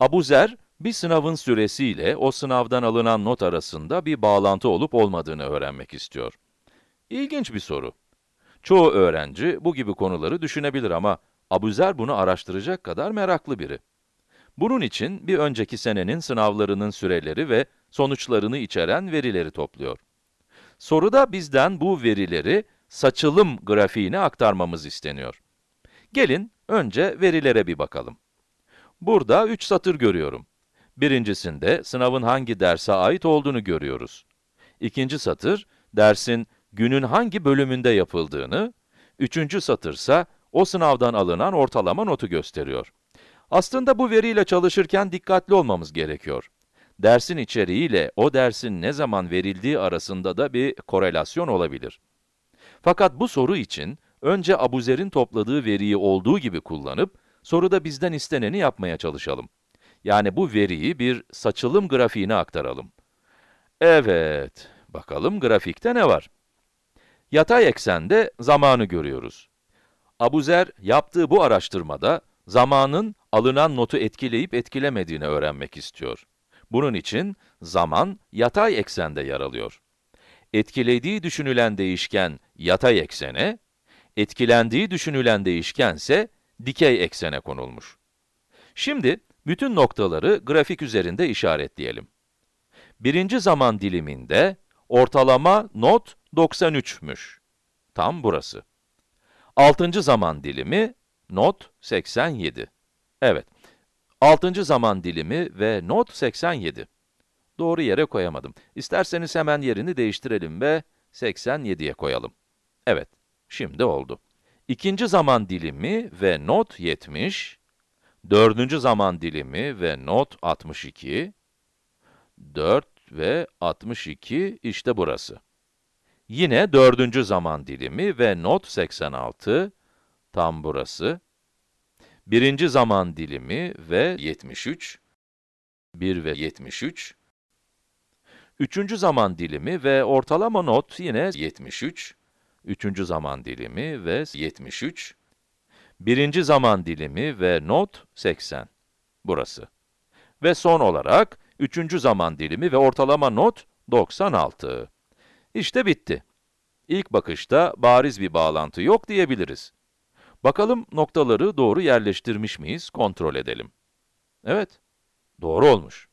Abuzer, bir sınavın süresiyle o sınavdan alınan not arasında bir bağlantı olup olmadığını öğrenmek istiyor. İlginç bir soru. Çoğu öğrenci bu gibi konuları düşünebilir ama Abuzer bunu araştıracak kadar meraklı biri. Bunun için bir önceki senenin sınavlarının süreleri ve sonuçlarını içeren verileri topluyor. Soruda bizden bu verileri saçılım grafiğine aktarmamız isteniyor. Gelin önce verilere bir bakalım. Burada 3 satır görüyorum. Birincisinde sınavın hangi derse ait olduğunu görüyoruz. İkinci satır, dersin günün hangi bölümünde yapıldığını, üçüncü satırsa o sınavdan alınan ortalama notu gösteriyor. Aslında bu veriyle çalışırken dikkatli olmamız gerekiyor. Dersin içeriğiyle o dersin ne zaman verildiği arasında da bir korelasyon olabilir. Fakat bu soru için önce Abuzer'in topladığı veriyi olduğu gibi kullanıp, soruda bizden isteneni yapmaya çalışalım. Yani bu veriyi bir saçılım grafiğine aktaralım. Evet, bakalım grafikte ne var? Yatay eksende zamanı görüyoruz. Abuzer yaptığı bu araştırmada zamanın alınan notu etkileyip etkilemediğini öğrenmek istiyor. Bunun için zaman yatay eksende yer alıyor. Etkilediği düşünülen değişken yatay eksene, etkilendiği düşünülen değişken ise dikey eksene konulmuş. Şimdi bütün noktaları grafik üzerinde işaretleyelim. Birinci zaman diliminde ortalama not 93'müş. Tam burası. Altıncı zaman dilimi not 87. Evet, altıncı zaman dilimi ve not 87. Doğru yere koyamadım. İsterseniz hemen yerini değiştirelim ve 87'ye koyalım. Evet, şimdi oldu. İkinci zaman dilimi ve not 70. Dördüncü zaman dilimi ve not 62. 4 ve 62, işte burası. Yine dördüncü zaman dilimi ve not 86, tam burası. Birinci zaman dilimi ve 73, 1 ve 73. Üçüncü zaman dilimi ve ortalama not yine 73. Üçüncü zaman dilimi ve 73. Birinci zaman dilimi ve not 80. Burası. Ve son olarak, üçüncü zaman dilimi ve ortalama not 96. İşte bitti. İlk bakışta bariz bir bağlantı yok diyebiliriz. Bakalım noktaları doğru yerleştirmiş miyiz, kontrol edelim. Evet, doğru olmuş.